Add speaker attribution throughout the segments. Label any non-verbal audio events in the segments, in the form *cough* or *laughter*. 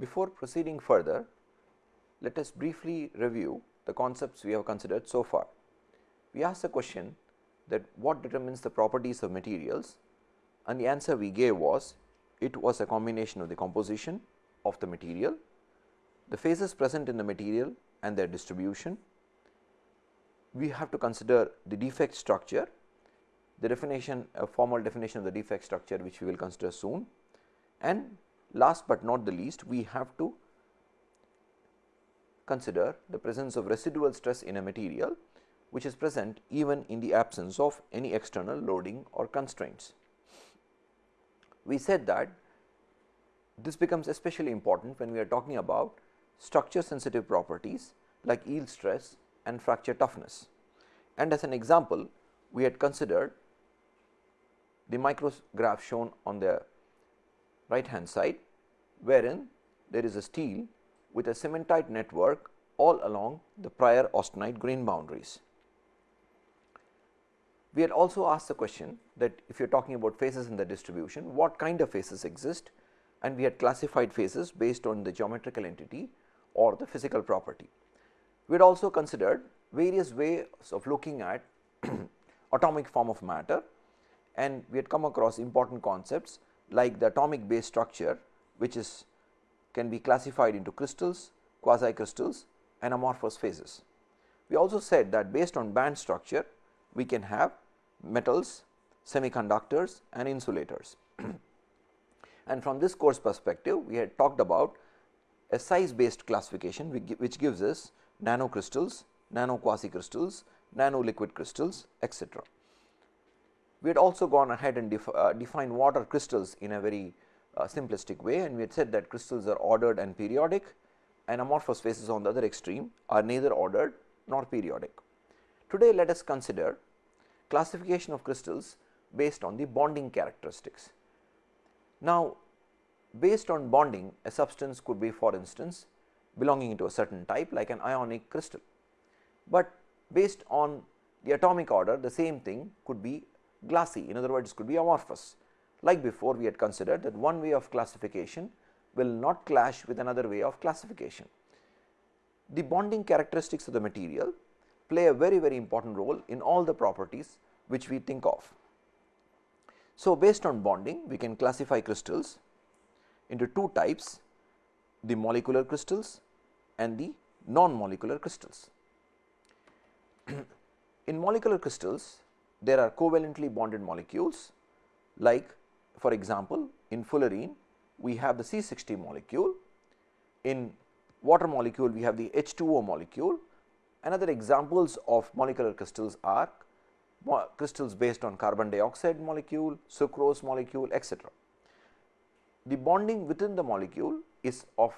Speaker 1: Before proceeding further, let us briefly review the concepts we have considered so far. We asked the question that what determines the properties of materials and the answer we gave was it was a combination of the composition of the material, the phases present in the material and their distribution. We have to consider the defect structure, the definition a formal definition of the defect structure which we will consider soon and last but not the least we have to consider the presence of residual stress in a material which is present even in the absence of any external loading or constraints. We said that this becomes especially important when we are talking about structure sensitive properties like yield stress and fracture toughness. And as an example, we had considered the micrograph shown on the right hand side, wherein there is a steel with a cementite network all along the prior austenite grain boundaries. We had also asked the question that if you are talking about phases in the distribution, what kind of phases exist and we had classified phases based on the geometrical entity or the physical property. We had also considered various ways of looking at *clears throat* atomic form of matter and we had come across important concepts like the atomic base structure which is can be classified into crystals, quasi crystals and amorphous phases. We also said that based on band structure we can have metals, semiconductors and insulators. *clears throat* and from this course perspective we had talked about a size based classification which gives us nano crystals, nano quasi crystals, nano liquid crystals etc. We had also gone ahead and def, uh, defined what are crystals in a very uh, simplistic way and we had said that crystals are ordered and periodic and amorphous phases on the other extreme are neither ordered nor periodic. Today let us consider classification of crystals based on the bonding characteristics. Now based on bonding a substance could be for instance belonging to a certain type like an ionic crystal, but based on the atomic order the same thing could be glassy in other words could be amorphous. Like before we had considered that one way of classification will not clash with another way of classification. The bonding characteristics of the material play a very very important role in all the properties which we think of. So, based on bonding we can classify crystals into two types the molecular crystals and the non molecular crystals. *clears throat* in molecular crystals there are covalently bonded molecules like for example, in fullerene we have the C60 molecule, in water molecule we have the H2O molecule. Another examples of molecular crystals are crystals based on carbon dioxide molecule, sucrose molecule etc. The bonding within the molecule is of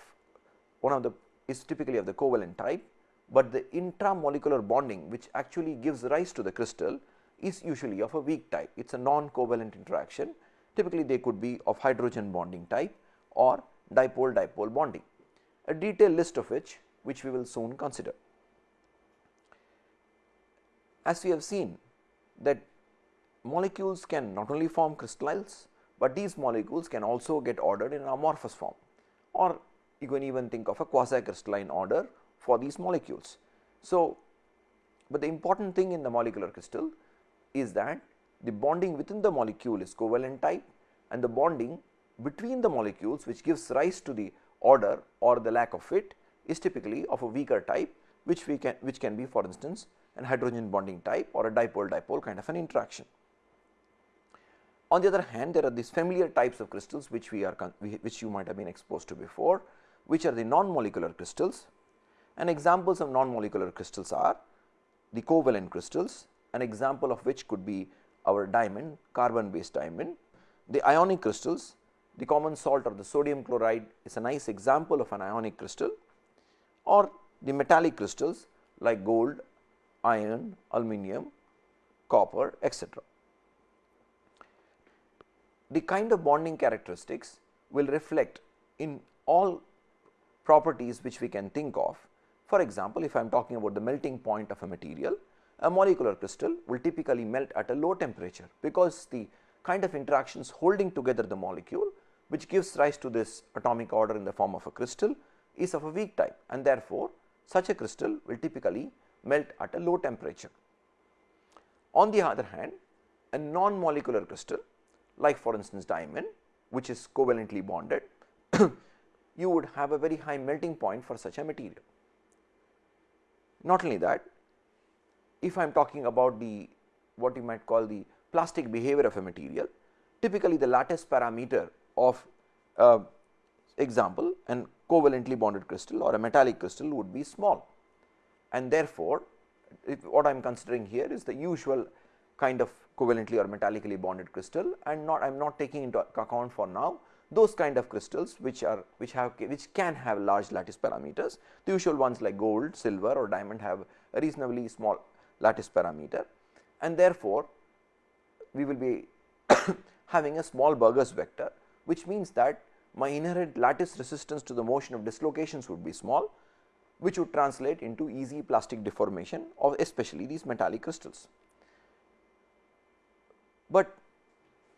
Speaker 1: one of the is typically of the covalent type, but the intramolecular bonding which actually gives rise to the crystal is usually of a weak type. It is a non-covalent interaction. Typically, they could be of hydrogen bonding type or dipole dipole bonding, a detailed list of which which we will soon consider. As we have seen that molecules can not only form crystals, but these molecules can also get ordered in an amorphous form or you can even think of a quasi crystalline order for these molecules. So, but the important thing in the molecular crystal is that the bonding within the molecule is covalent type and the bonding between the molecules which gives rise to the order or the lack of it is typically of a weaker type which we can which can be for instance an hydrogen bonding type or a dipole dipole kind of an interaction. On the other hand there are these familiar types of crystals which we are which you might have been exposed to before which are the non molecular crystals and examples of non molecular crystals are the covalent crystals an example of which could be our diamond carbon based diamond. The ionic crystals the common salt or the sodium chloride is a nice example of an ionic crystal or the metallic crystals like gold, iron, aluminum, copper etc. The kind of bonding characteristics will reflect in all properties which we can think of. For example, if I am talking about the melting point of a material, a molecular crystal will typically melt at a low temperature because the kind of interactions holding together the molecule which gives rise to this atomic order in the form of a crystal is of a weak type and therefore, such a crystal will typically melt at a low temperature. On the other hand, a non-molecular crystal like for instance diamond which is covalently bonded, *coughs* you would have a very high melting point for such a material. Not only that, if I am talking about the what you might call the plastic behavior of a material, typically the lattice parameter of uh, example an covalently bonded crystal or a metallic crystal would be small and therefore, what I am considering here is the usual kind of covalently or metallically bonded crystal and not I am not taking into account for now those kind of crystals which are which have which can have large lattice parameters. The usual ones like gold, silver or diamond have a reasonably small lattice parameter and therefore, we will be *coughs* having a small Burgers vector which means that my inherent lattice resistance to the motion of dislocations would be small which would translate into easy plastic deformation of especially these metallic crystals. But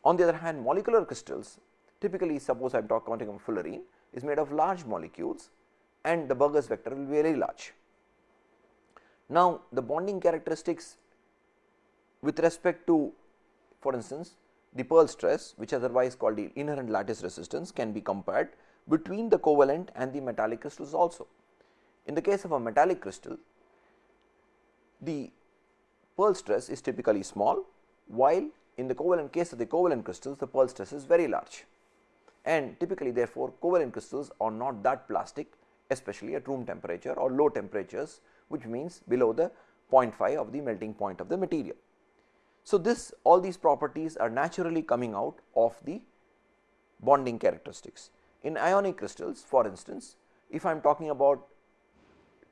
Speaker 1: on the other hand molecular crystals typically suppose I am talking of fullerene is made of large molecules and the Burgers vector will be very large. Now, the bonding characteristics with respect to for instance, the Peierls stress which otherwise called the inherent lattice resistance can be compared between the covalent and the metallic crystals also. In the case of a metallic crystal, the Peierls stress is typically small, while in the covalent case of the covalent crystals the Peierls stress is very large and typically therefore, covalent crystals are not that plastic especially at room temperature or low temperatures which means below the 0.5 of the melting point of the material. So, this all these properties are naturally coming out of the bonding characteristics. In ionic crystals for instance, if I am talking about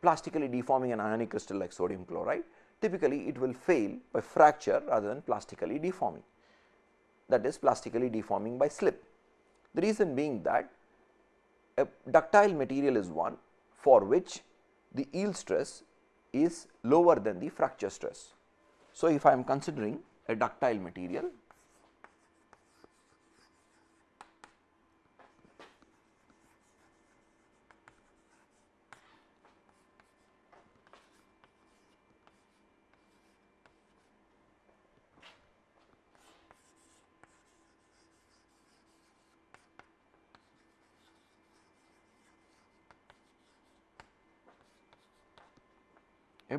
Speaker 1: plastically deforming an ionic crystal like sodium chloride, typically it will fail by fracture rather than plastically deforming that is plastically deforming by slip. The reason being that a ductile material is one for which the yield stress is lower than the fracture stress. So, if I am considering a ductile material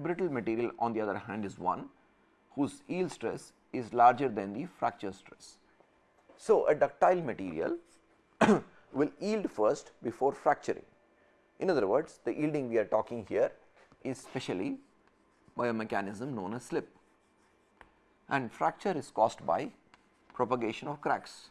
Speaker 1: brittle material on the other hand is one whose yield stress is larger than the fracture stress. So, a ductile material *coughs* will yield first before fracturing. In other words, the yielding we are talking here is specially by a mechanism known as slip and fracture is caused by propagation of cracks.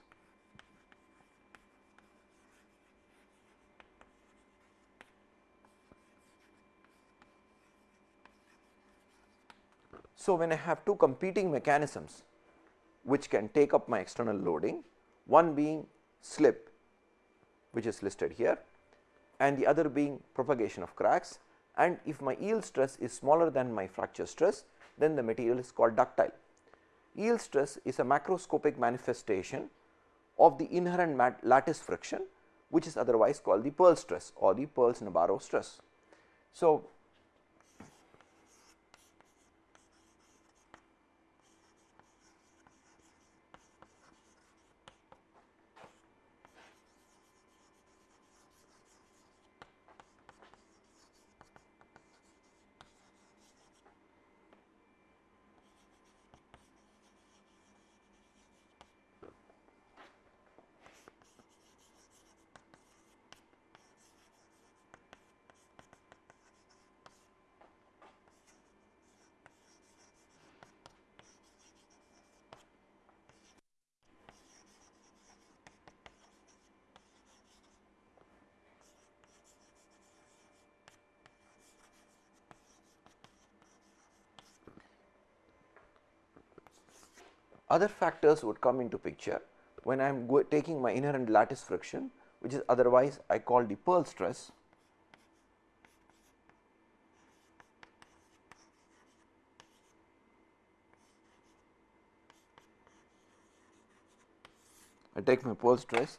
Speaker 1: So, when I have two competing mechanisms which can take up my external loading, one being slip which is listed here and the other being propagation of cracks and if my yield stress is smaller than my fracture stress then the material is called ductile. Yield stress is a macroscopic manifestation of the inherent lattice friction which is otherwise called the Peierls stress or the Peierls-Nabarro stress. So, other factors would come into picture when I am taking my inherent lattice friction which is otherwise I call the Peierls stress I take my Peierls stress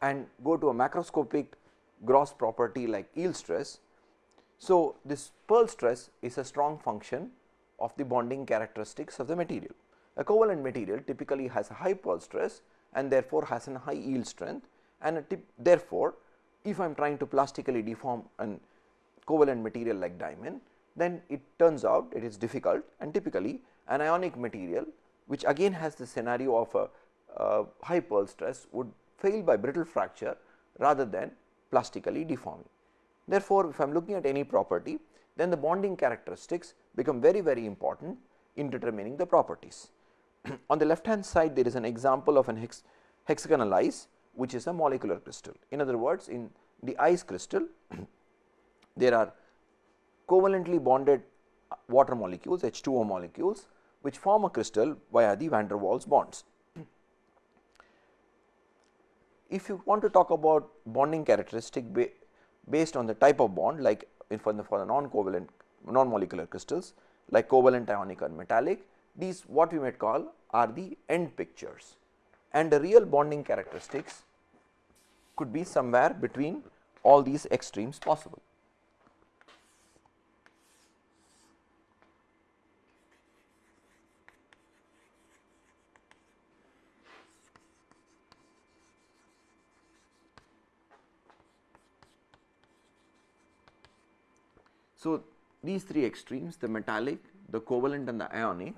Speaker 1: and go to a macroscopic gross property like yield stress. So, this Peierls stress is a strong function of the bonding characteristics of the material. A covalent material typically has a high Peierls stress and therefore, has a high yield strength and therefore, if I am trying to plastically deform an covalent material like diamond, then it turns out it is difficult and typically an ionic material which again has the scenario of a uh, high Peierls stress would fail by brittle fracture rather than plastically deforming. Therefore, if I am looking at any property then the bonding characteristics become very very important in determining the properties. *clears throat* On the left hand side there is an example of an hex hexagonal ice which is a molecular crystal. In other words, in the ice crystal *clears throat* there are covalently bonded water molecules H2O molecules which form a crystal via the van der Waals bonds. *clears throat* If you want to talk about bonding characteristic ba based on the type of bond like for the, for the non covalent non molecular crystals like covalent ionic and metallic these what we might call are the end pictures and the real bonding characteristics could be somewhere between all these extremes possible. So, these three extremes the metallic, the covalent and the ionic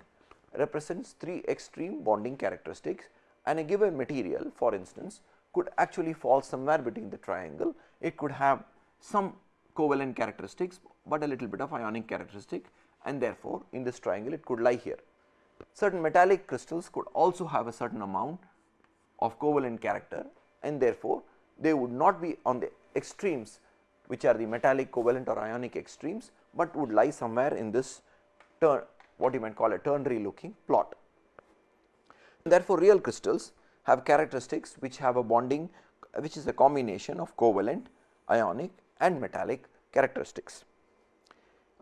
Speaker 1: represents three extreme bonding characteristics and a given material for instance could actually fall somewhere between the triangle. It could have some covalent characteristics, but a little bit of ionic characteristic and therefore, in this triangle it could lie here. Certain metallic crystals could also have a certain amount of covalent character and therefore, they would not be on the extremes which are the metallic covalent or ionic extremes, but would lie somewhere in this what you might call a ternary looking plot. Therefore, real crystals have characteristics which have a bonding which is a combination of covalent, ionic and metallic characteristics.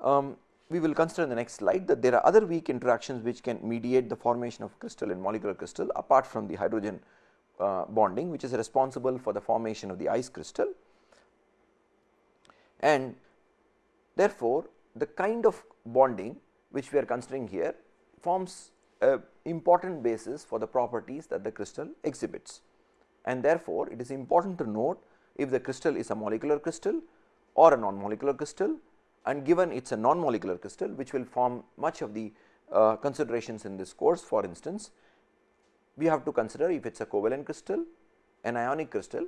Speaker 1: Um, we will consider in the next slide that there are other weak interactions which can mediate the formation of crystal and molecular crystal apart from the hydrogen uh, bonding which is responsible for the formation of the ice crystal. And therefore, the kind of bonding which we are considering here forms a important basis for the properties that the crystal exhibits. And therefore, it is important to note if the crystal is a molecular crystal or a non-molecular crystal and given it is a non-molecular crystal which will form much of the uh, considerations in this course for instance, we have to consider if it is a covalent crystal, an ionic crystal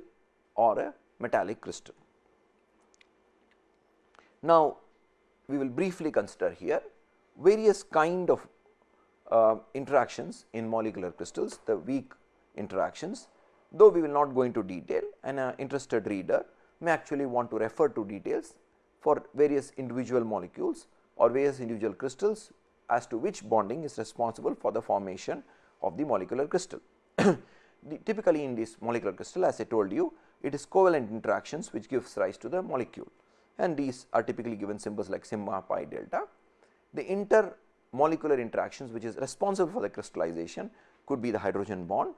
Speaker 1: or a metallic crystal. Now, we will briefly consider here various kind of uh, interactions in molecular crystals, the weak interactions, though we will not go into detail and an interested reader may actually want to refer to details for various individual molecules or various individual crystals as to which bonding is responsible for the formation of the molecular crystal. *coughs* the, typically in this molecular crystal as I told you it is covalent interactions which gives rise to the molecule and these are typically given symbols like sigma pi delta. The intermolecular interactions which is responsible for the crystallization could be the hydrogen bond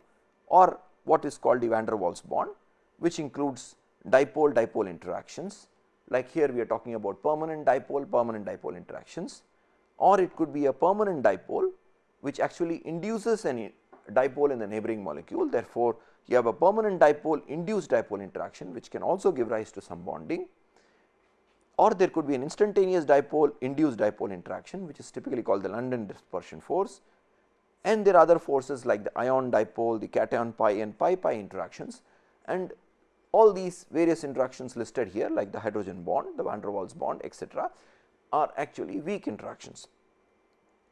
Speaker 1: or what is called the van der Waals bond which includes dipole dipole interactions. Like here we are talking about permanent dipole permanent dipole interactions. Or it could be a permanent dipole which actually induces any dipole in the neighboring molecule. Therefore, you have a permanent dipole induced dipole interaction which can also give rise to some bonding or there could be an instantaneous dipole induced dipole interaction which is typically called the London dispersion force and there are other forces like the ion dipole, the cation pi and pi pi interactions and all these various interactions listed here like the hydrogen bond, the van der Waals bond etc., are actually weak interactions.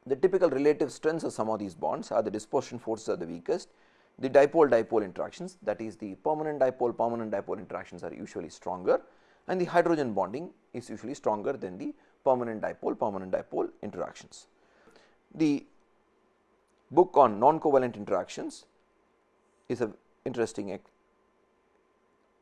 Speaker 1: The typical relative strengths of some of these bonds are the dispersion forces are the weakest, the dipole dipole interactions that is the permanent dipole permanent dipole interactions are usually stronger and the hydrogen bonding is usually stronger than the permanent dipole permanent dipole interactions. The book on non-covalent interactions is a interesting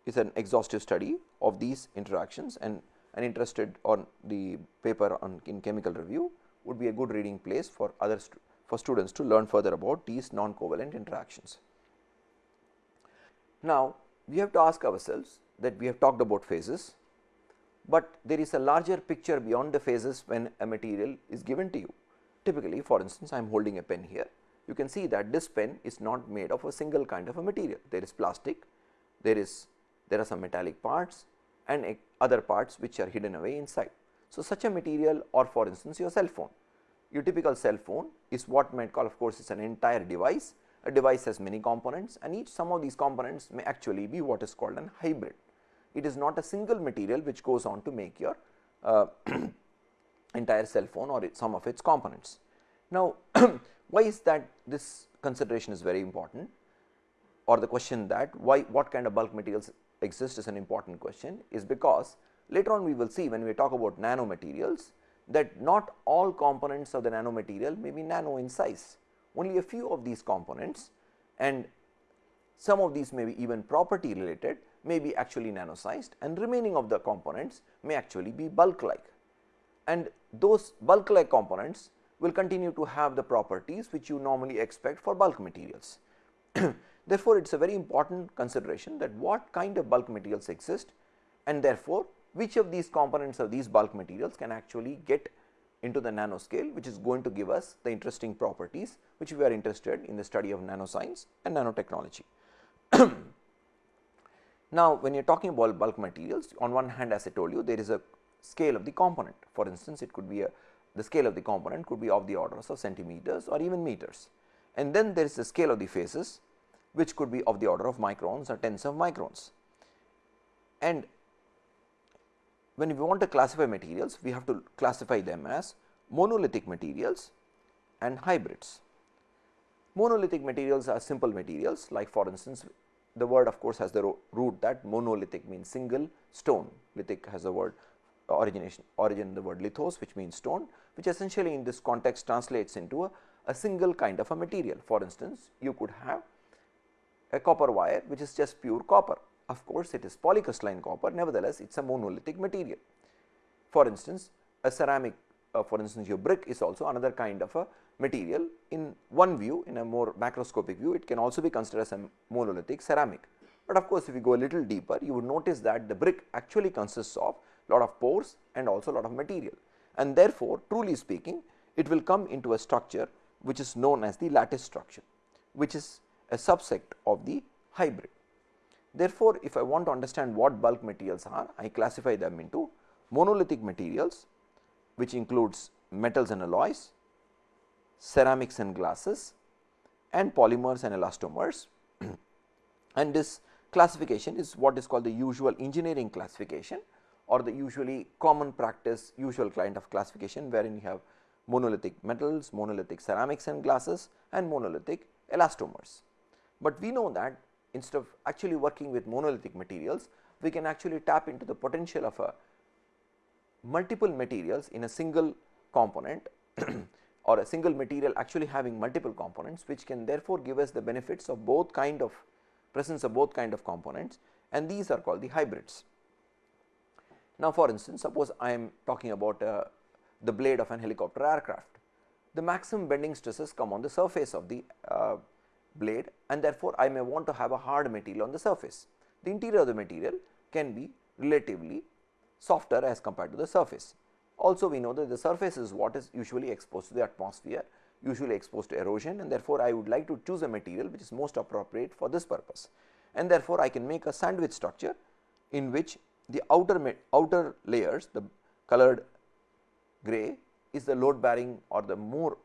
Speaker 1: is an exhaustive study of these interactions and an interested on the paper on in chemical review would be a good reading place for other stu for students to learn further about these non-covalent interactions. Now, we have to ask ourselves that we have talked about phases, but there is a larger picture beyond the phases when a material is given to you. Typically for instance, I am holding a pen here, you can see that this pen is not made of a single kind of a material. There is plastic, there is there are some metallic parts and other parts which are hidden away inside. So, such a material or for instance your cell phone, your typical cell phone is what might call of course, is an entire device. A device has many components and each some of these components may actually be what is called an hybrid. It is not a single material which goes on to make your uh, *clears throat* entire cell phone or some of its components. Now, *clears throat* why is that this consideration is very important or the question that why what kind of bulk materials exist is an important question is because later on we will see when we talk about nanomaterials that not all components of the nanomaterial may be nano in size. Only a few of these components and some of these may be even property related may be actually nano sized and remaining of the components may actually be bulk like. And those bulk like components will continue to have the properties which you normally expect for bulk materials. *clears throat* therefore, it is a very important consideration that what kind of bulk materials exist and therefore, which of these components of these bulk materials can actually get into the nanoscale which is going to give us the interesting properties which we are interested in the study of nanoscience and nanotechnology. *clears throat* now, when you are talking about bulk materials on one hand as I told you there is a scale of the component for instance, it could be a the scale of the component could be of the orders of centimeters or even meters and then there is the scale of the phases which could be of the order of microns or tens of microns. And when we want to classify materials, we have to classify them as monolithic materials and hybrids. Monolithic materials are simple materials like for instance, the word of course has the root that monolithic means single stone, lithic has the word origination origin the word lithos which means stone which essentially in this context translates into a, a single kind of a material. For instance, you could have a copper wire which is just pure copper. Of course, it is polycrystalline copper nevertheless, it is a monolithic material. For instance, a ceramic uh, for instance, your brick is also another kind of a material in one view in a more macroscopic view it can also be considered as a monolithic ceramic. But of course, if you go a little deeper you would notice that the brick actually consists of lot of pores and also lot of material and therefore, truly speaking it will come into a structure which is known as the lattice structure which is a subset of the hybrid. Therefore, if I want to understand what bulk materials are, I classify them into monolithic materials which includes metals and alloys, ceramics and glasses and polymers and elastomers *clears throat* and this classification is what is called the usual engineering classification or the usually common practice usual kind of classification wherein you have monolithic metals, monolithic ceramics and glasses and monolithic elastomers. But we know that instead of actually working with monolithic materials, we can actually tap into the potential of a multiple materials in a single component *clears throat* or a single material actually having multiple components which can therefore give us the benefits of both kind of presence of both kind of components and these are called the hybrids. Now, for instance, suppose I am talking about uh, the blade of an helicopter aircraft. The maximum bending stresses come on the surface of the uh, blade and therefore, I may want to have a hard material on the surface. The interior of the material can be relatively softer as compared to the surface. Also, we know that the surface is what is usually exposed to the atmosphere, usually exposed to erosion and therefore, I would like to choose a material which is most appropriate for this purpose. And therefore, I can make a sandwich structure in which the outer outer layers the colored gray is the load bearing or the more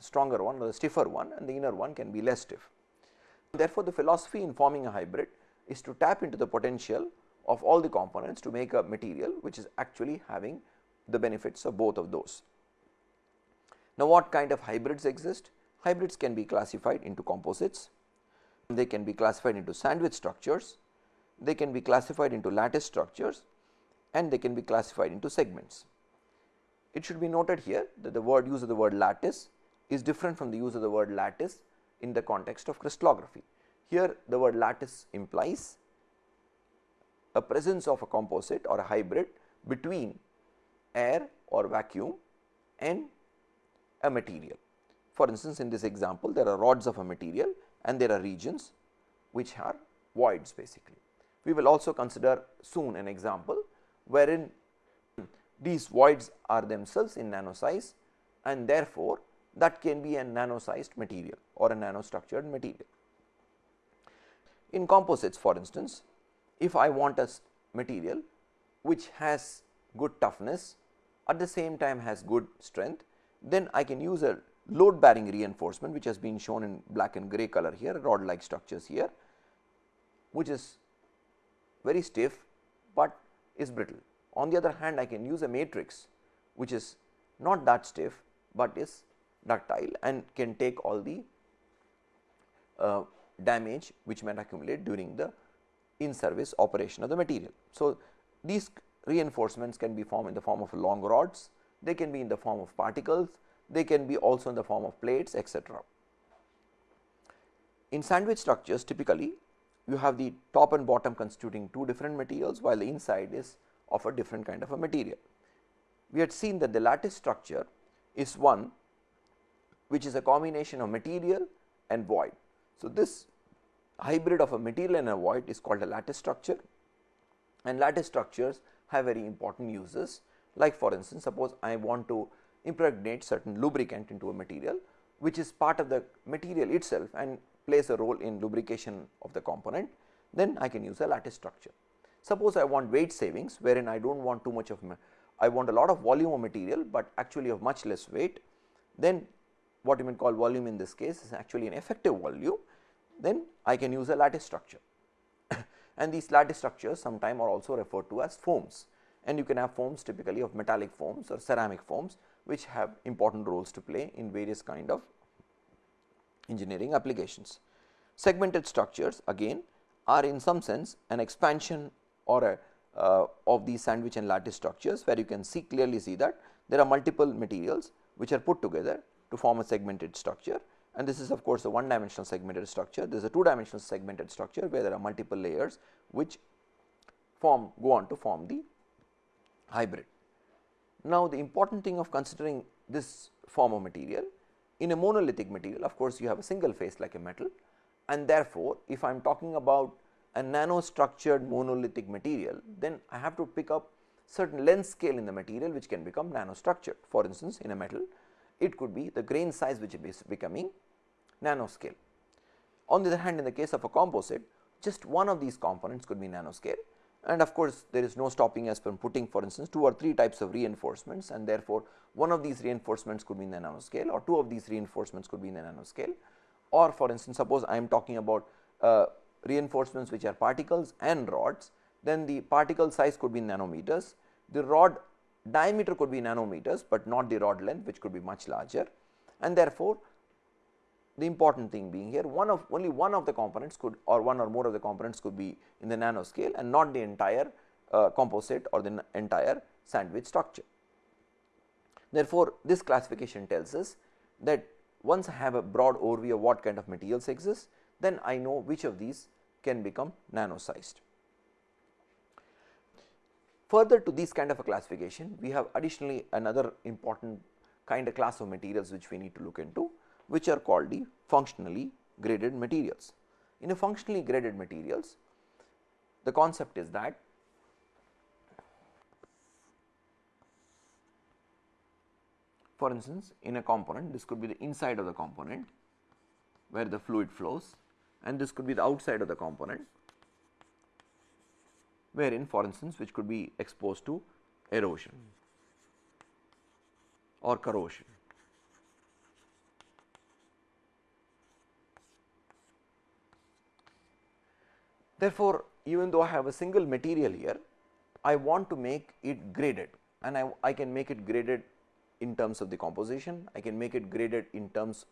Speaker 1: stronger one or the stiffer one and the inner one can be less stiff. Therefore, the philosophy in forming a hybrid is to tap into the potential of all the components to make a material which is actually having the benefits of both of those. Now, what kind of hybrids exist? Hybrids can be classified into composites, they can be classified into sandwich structures, they can be classified into lattice structures and they can be classified into segments. It should be noted here that the word use of the word lattice is different from the use of the word lattice in the context of crystallography. Here the word lattice implies a presence of a composite or a hybrid between air or vacuum and a material. For instance, in this example there are rods of a material and there are regions which are voids basically. We will also consider soon an example wherein these voids are themselves in nano size and therefore, that can be a nano sized material or a nano structured material. In composites for instance, if I want a material which has good toughness at the same time has good strength, then I can use a load bearing reinforcement which has been shown in black and grey color here rod like structures here which is very stiff, but is brittle. On the other hand I can use a matrix which is not that stiff, but is ductile and can take all the uh, damage which might accumulate during the in service operation of the material. So, these reinforcements can be formed in the form of long rods, they can be in the form of particles, they can be also in the form of plates etc. In sandwich structures typically you have the top and bottom constituting two different materials while the inside is of a different kind of a material. We had seen that the lattice structure is one which is a combination of material and void. So, this hybrid of a material and a void is called a lattice structure. And lattice structures have very important uses. Like for instance, suppose I want to impregnate certain lubricant into a material which is part of the material itself and plays a role in lubrication of the component, then I can use a lattice structure. Suppose I want weight savings wherein I do not want too much of I want a lot of volume of material, but actually of much less weight, then what you may call volume in this case is actually an effective volume, then I can use a lattice structure. *coughs* and these lattice structures sometime are also referred to as foams and you can have foams typically of metallic foams or ceramic foams which have important roles to play in various kind of engineering applications. Segmented structures again are in some sense an expansion or a uh, of these sandwich and lattice structures where you can see clearly see that there are multiple materials which are put together to form a segmented structure and this is of course a one dimensional segmented structure. There is a two dimensional segmented structure where there are multiple layers which form go on to form the hybrid. Now, the important thing of considering this form of material in a monolithic material of course, you have a single phase like a metal and therefore, if I am talking about a nano structured monolithic material, then I have to pick up certain length scale in the material which can become nano structured. For instance, in a metal it could be the grain size which is becoming nanoscale. On the other hand in the case of a composite just one of these components could be nanoscale. And of course, there is no stopping us from putting for instance two or three types of reinforcements and therefore, one of these reinforcements could be in the nanoscale or two of these reinforcements could be in the nanoscale. Or for instance, suppose I am talking about uh, reinforcements which are particles and rods then the particle size could be nanometers, the rod diameter could be nanometers, but not the rod length which could be much larger. And therefore, the important thing being here one of only one of the components could or one or more of the components could be in the nano scale and not the entire uh, composite or the entire sandwich structure. Therefore, this classification tells us that once I have a broad overview of what kind of materials exist, then I know which of these can become nano sized. Further to this kind of a classification, we have additionally another important kind of class of materials which we need to look into, which are called the functionally graded materials. In a functionally graded materials, the concept is that for instance, in a component this could be the inside of the component where the fluid flows and this could be the outside of the component wherein for instance which could be exposed to erosion or corrosion. Therefore, even though I have a single material here, I want to make it graded and I, I can make it graded in terms of the composition, I can make it graded in terms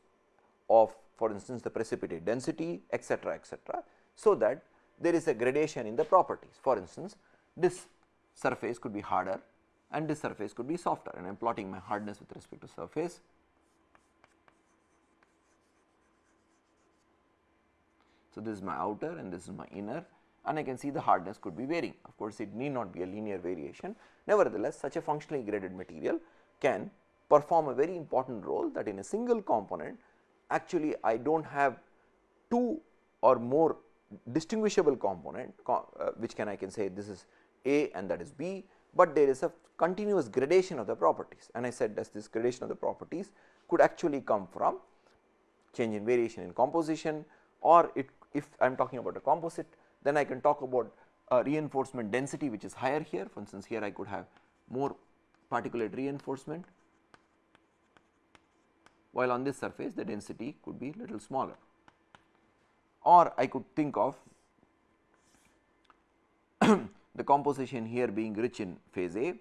Speaker 1: of for instance, the precipitate density etcetera etcetera. So, that there is a gradation in the properties. For instance, this surface could be harder and this surface could be softer and I am plotting my hardness with respect to surface. So, this is my outer and this is my inner and I can see the hardness could be varying. Of course, it need not be a linear variation. Nevertheless, such a functionally graded material can perform a very important role that in a single component actually I do not have two or more distinguishable component uh, which can I can say this is A and that is B, but there is a continuous gradation of the properties and I said that this gradation of the properties could actually come from change in variation in composition or it if I am talking about a composite then I can talk about a reinforcement density which is higher here. For instance here I could have more particulate reinforcement while on this surface the density could be little smaller. Or I could think of *clears throat* the composition here being rich in phase A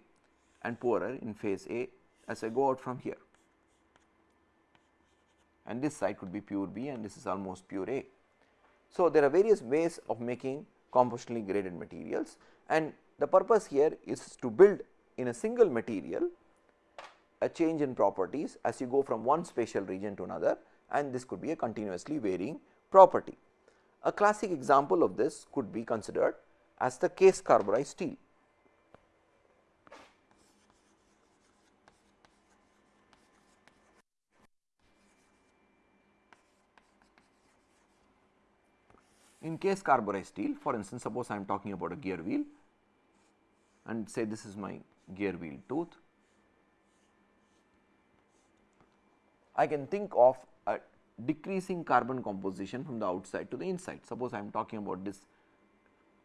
Speaker 1: and poorer in phase A as I go out from here. And this side could be pure B and this is almost pure A. So, there are various ways of making compositionally graded materials and the purpose here is to build in a single material a change in properties as you go from one spatial region to another and this could be a continuously varying property. A classic example of this could be considered as the case carburized steel. In case carburized steel for instance, suppose I am talking about a gear wheel and say this is my gear wheel tooth. I can think of a decreasing carbon composition from the outside to the inside. Suppose I am talking about this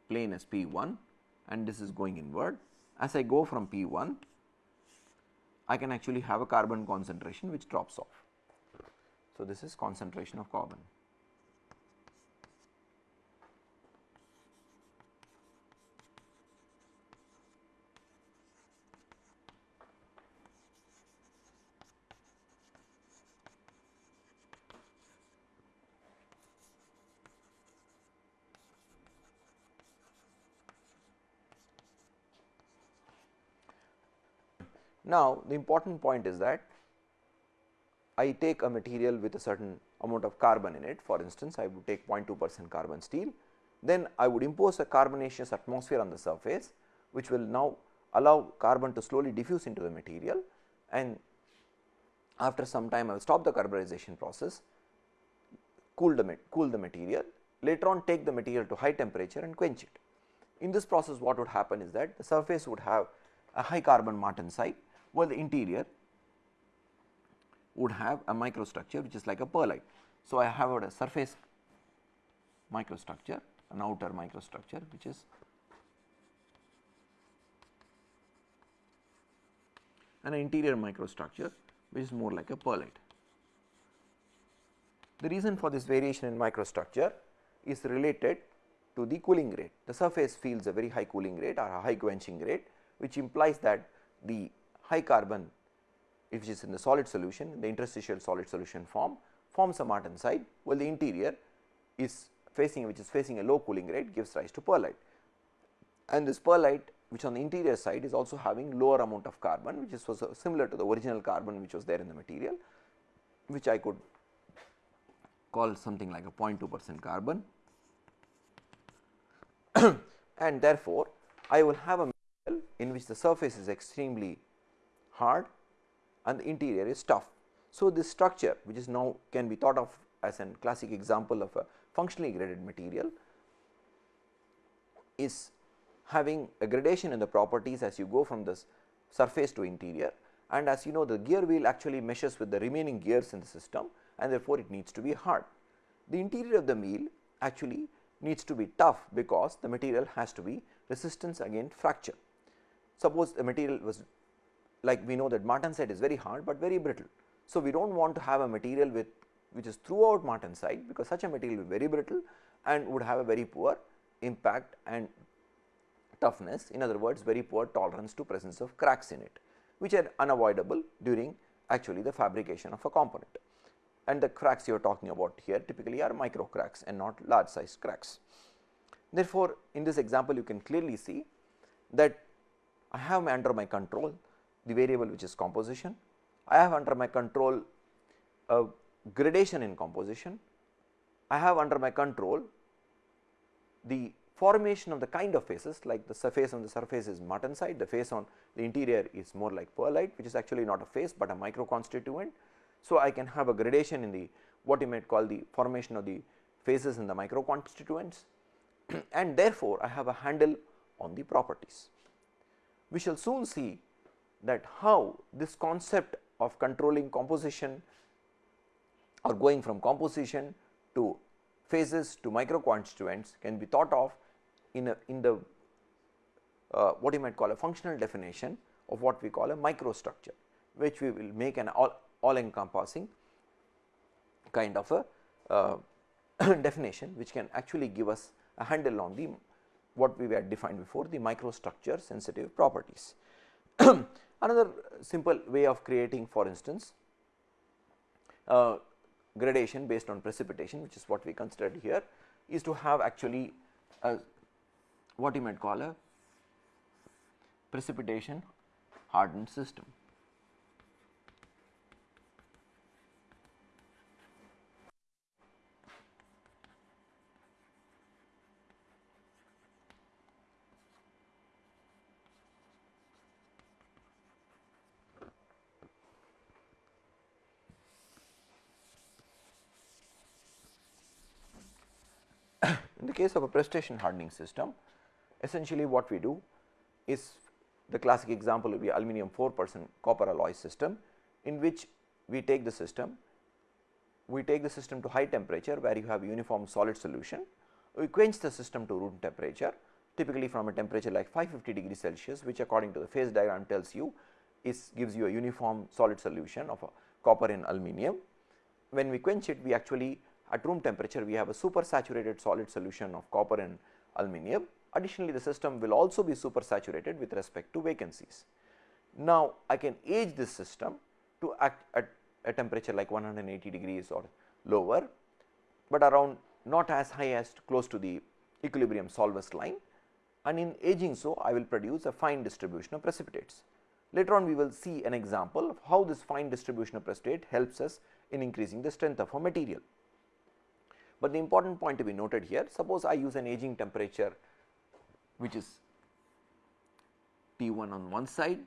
Speaker 1: plane as P 1 and this is going inward. As I go from P 1, I can actually have a carbon concentration which drops off. So, this is concentration of carbon. Now, the important point is that I take a material with a certain amount of carbon in it. For instance, I would take 0.2 percent carbon steel. Then I would impose a carbonaceous atmosphere on the surface which will now allow carbon to slowly diffuse into the material. And after some time I will stop the carburization process, cool the, cool the material, later on take the material to high temperature and quench it. In this process what would happen is that the surface would have a high carbon martensite while the interior would have a microstructure which is like a pearlite. So, I have a surface microstructure an outer microstructure which is an interior microstructure which is more like a pearlite. The reason for this variation in microstructure is related to the cooling rate. The surface feels a very high cooling rate or a high quenching rate which implies that the high carbon which is in the solid solution the interstitial solid solution form forms a martensite while the interior is facing which is facing a low cooling rate gives rise to pearlite. And this pearlite which on the interior side is also having lower amount of carbon which is also uh, similar to the original carbon which was there in the material which I could call something like a 0.2 percent carbon *clears throat* and therefore, I will have a material in which the surface is extremely hard and the interior is tough. So, this structure which is now can be thought of as a classic example of a functionally graded material is having a gradation in the properties as you go from this surface to interior and as you know the gear wheel actually meshes with the remaining gears in the system and therefore, it needs to be hard. The interior of the wheel actually needs to be tough because the material has to be resistance against fracture. Suppose the material was like we know that martensite is very hard, but very brittle. So, we do not want to have a material with which is throughout martensite because such a material will be very brittle and would have a very poor impact and toughness in other words very poor tolerance to presence of cracks in it which are unavoidable during actually the fabrication of a component and the cracks you are talking about here typically are micro cracks and not large size cracks. Therefore, in this example you can clearly see that I have under my control the variable which is composition. I have under my control a gradation in composition. I have under my control the formation of the kind of phases like the surface on the surface is martensite, the phase on the interior is more like pearlite which is actually not a phase, but a micro constituent. So, I can have a gradation in the what you might call the formation of the phases in the micro constituents *clears throat* and therefore, I have a handle on the properties. We shall soon see that how this concept of controlling composition or going from composition to phases to micro constituents can be thought of in a in the uh, what you might call a functional definition of what we call a microstructure, which we will make an all, all encompassing kind of a uh, *coughs* definition which can actually give us a handle on the what we had defined before the microstructure sensitive properties. *clears throat* Another simple way of creating for instance uh, gradation based on precipitation which is what we considered here is to have actually a what you might call a precipitation hardened system. In the case of a precipitation hardening system, essentially what we do is the classic example will be aluminum 4 percent copper alloy system in which we take the system, we take the system to high temperature where you have uniform solid solution, we quench the system to room temperature typically from a temperature like 550 degrees Celsius which according to the phase diagram tells you is gives you a uniform solid solution of copper in aluminum. When we quench it we actually at room temperature we have a super saturated solid solution of copper and aluminum Additionally, the system will also be super saturated with respect to vacancies. Now, I can age this system to act at a temperature like 180 degrees or lower, but around not as high as close to the equilibrium solvus line and in aging so I will produce a fine distribution of precipitates. Later on we will see an example of how this fine distribution of precipitate helps us in increasing the strength of a material. But the important point to be noted here suppose I use an aging temperature which is T 1 on one side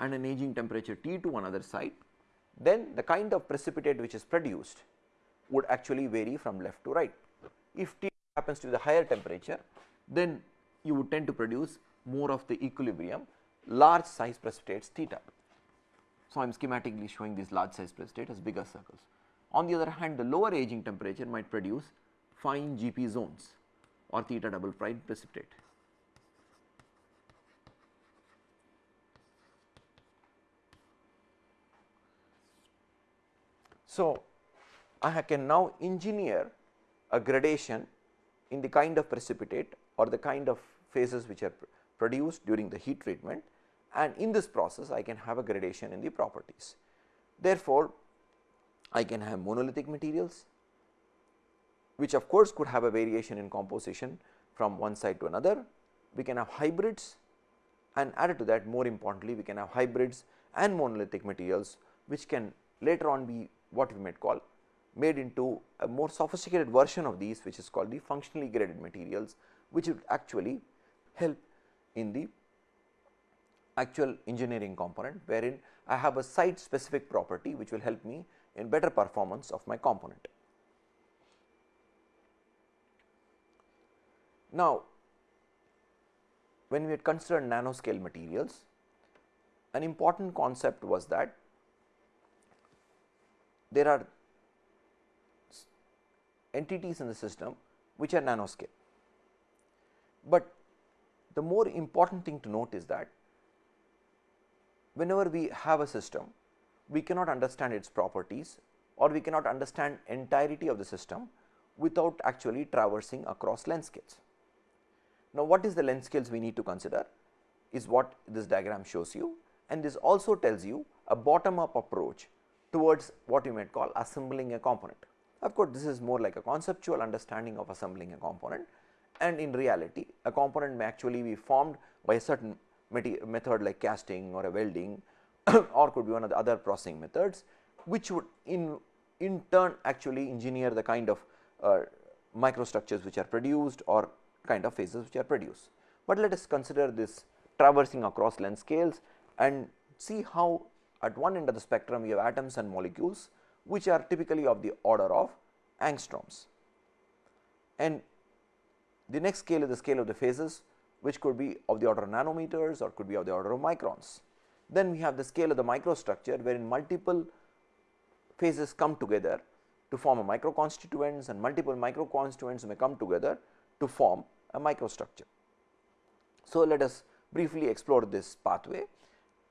Speaker 1: and an aging temperature T 2 on other side, then the kind of precipitate which is produced would actually vary from left to right. If T happens to be the higher temperature, then you would tend to produce more of the equilibrium large size precipitates theta. So, I am schematically showing these large size precipitate as bigger circles. On the other hand, the lower aging temperature might produce fine GP zones or theta double prime precipitate. So, I can now engineer a gradation in the kind of precipitate or the kind of phases which are produced during the heat treatment and in this process I can have a gradation in the properties. Therefore, I can have monolithic materials which of course could have a variation in composition from one side to another. We can have hybrids and added to that more importantly we can have hybrids and monolithic materials which can later on be what we might call made into a more sophisticated version of these which is called the functionally graded materials which would actually help in the actual engineering component wherein I have a site specific property which will help me in better performance of my component. Now, when we had considered nanoscale materials, an important concept was that there are entities in the system which are nanoscale. But the more important thing to note is that whenever we have a system, we cannot understand its properties or we cannot understand entirety of the system without actually traversing across length scales. Now, what is the length scales we need to consider is what this diagram shows you and this also tells you a bottom up approach towards what you might call assembling a component. Of course, this is more like a conceptual understanding of assembling a component and in reality a component may actually be formed by a certain method like casting or a welding *coughs* or could be one of the other processing methods which would in in turn actually engineer the kind of uh, microstructures which are produced or kind of phases which are produced. But let us consider this traversing across length scales and see how at one end of the spectrum you have atoms and molecules which are typically of the order of angstroms. And The next scale is the scale of the phases which could be of the order of nanometers or could be of the order of microns. Then we have the scale of the microstructure wherein multiple phases come together to form a microconstituents and multiple microconstituents may come together to form a microstructure. So, let us briefly explore this pathway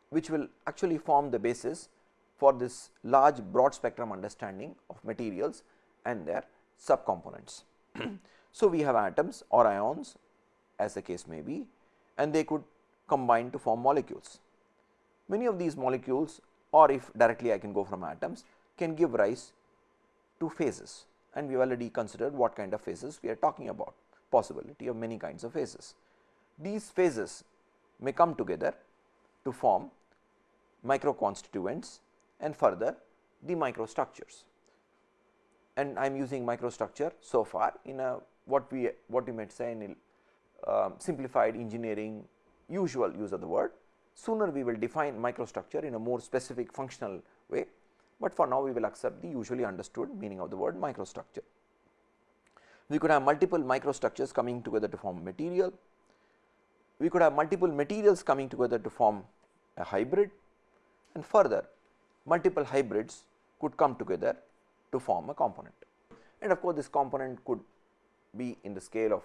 Speaker 1: which will actually form the basis for this large broad spectrum understanding of materials and their subcomponents. *clears throat* so, we have atoms or ions as the case may be and they could combine to form molecules. Many of these molecules or if directly I can go from atoms can give rise to phases and we have already considered what kind of phases we are talking about possibility of many kinds of phases. These phases may come together to form microconstituents and further the microstructures. And I am using microstructure so far in a what we what we might say in a uh, simplified engineering usual use of the word. Sooner we will define microstructure in a more specific functional way, but for now we will accept the usually understood meaning of the word microstructure. We could have multiple microstructures coming together to form material. We could have multiple materials coming together to form a hybrid and further multiple hybrids could come together to form a component. And of course, this component could be in the scale of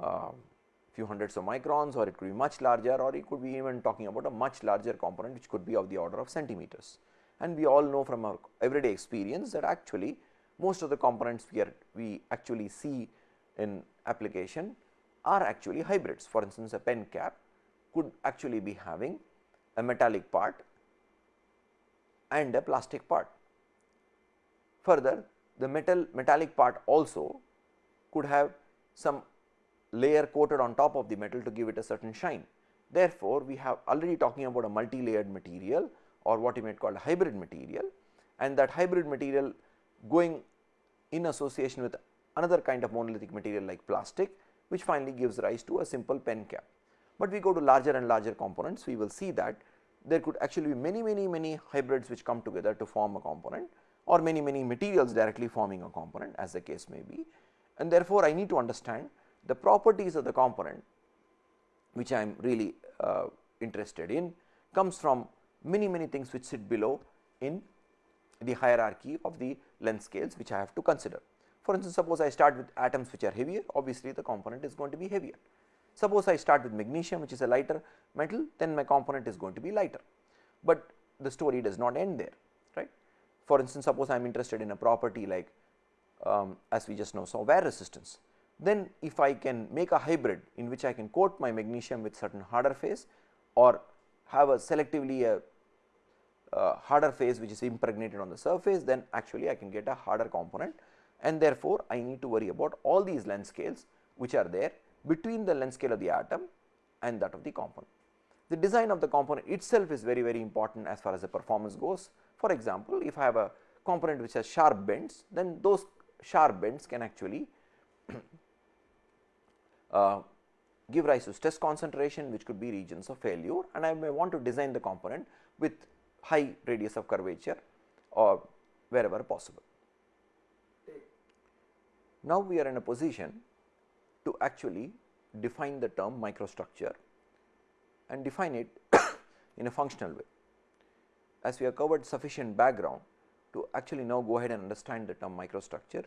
Speaker 1: uh, uh, few hundreds of microns or it could be much larger or it could be even talking about a much larger component which could be of the order of centimeters. And we all know from our everyday experience that actually most of the components we are we actually see in application are actually hybrids. For instance, a pen cap could actually be having a metallic part and a plastic part. Further, the metal metallic part also could have some layer coated on top of the metal to give it a certain shine. Therefore, we have already talking about a multi-layered material or what you might call a hybrid material and that hybrid material going in association with another kind of monolithic material like plastic which finally gives rise to a simple pen cap. But we go to larger and larger components we will see that there could actually be many many many hybrids which come together to form a component or many many materials directly forming a component as the case may be and therefore, I need to understand the properties of the component which I am really uh, interested in comes from many many things which sit below in the hierarchy of the length scales which I have to consider. For instance, suppose I start with atoms which are heavier obviously the component is going to be heavier. Suppose I start with magnesium which is a lighter metal then my component is going to be lighter, but the story does not end there right. For instance, suppose I am interested in a property like um, as we just know saw wear resistance. Then if I can make a hybrid in which I can coat my magnesium with certain harder phase or have a selectively a harder phase which is impregnated on the surface then actually I can get a harder component and therefore, I need to worry about all these length scales which are there between the length scale of the atom and that of the component. The design of the component itself is very very important as far as the performance goes. For example, if I have a component which has sharp bends then those sharp bends can actually uh, give rise to stress concentration which could be regions of failure and I may want to design the component with high radius of curvature or wherever possible. Now, we are in a position to actually define the term microstructure and define it *coughs* in a functional way. As we have covered sufficient background to actually now go ahead and understand the term microstructure,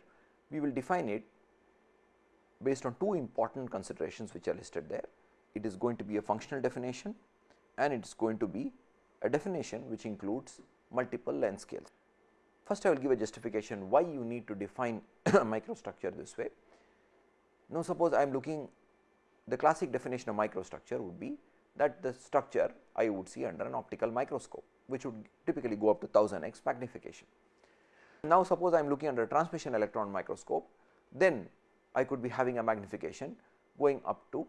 Speaker 1: we will define it based on two important considerations which are listed there. It is going to be a functional definition and it is going to be a definition which includes multiple length scales. First I will give a justification why you need to define *coughs* microstructure this way. Now, suppose I am looking the classic definition of microstructure would be that the structure I would see under an optical microscope which would typically go up to 1000 x magnification. Now, suppose I am looking under a transmission electron microscope then I could be having a magnification going up to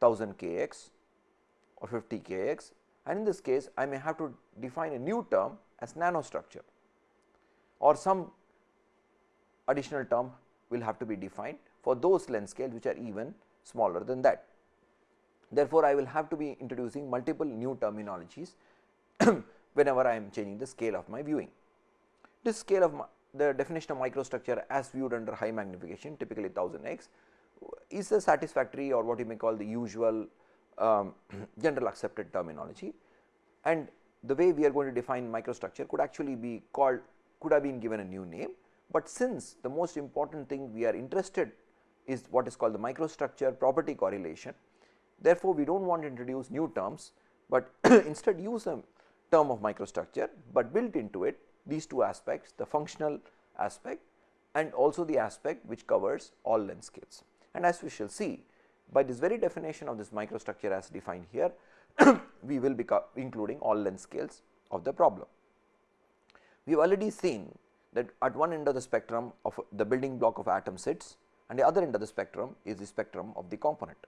Speaker 1: 1000 kx or 50 kx and in this case I may have to define a new term as nanostructure or some additional term will have to be defined for those length scales which are even smaller than that. Therefore, I will have to be introducing multiple new terminologies *clears throat* whenever I am changing the scale of my viewing. This scale of the definition of microstructure as viewed under high magnification typically 1000 x is a satisfactory or what you may call the usual um, *clears throat* general accepted terminology and the way we are going to define microstructure could actually be called could have been given a new name, but since the most important thing we are interested is what is called the microstructure property correlation. Therefore, we do not want to introduce new terms, but *clears throat* instead use a term of microstructure, but built into it these two aspects the functional aspect and also the aspect which covers all length scales. And as we shall see by this very definition of this microstructure as defined here, *coughs* we will be including all length scales of the problem. We have already seen that at one end of the spectrum of the building block of atom sits and the other end of the spectrum is the spectrum of the component.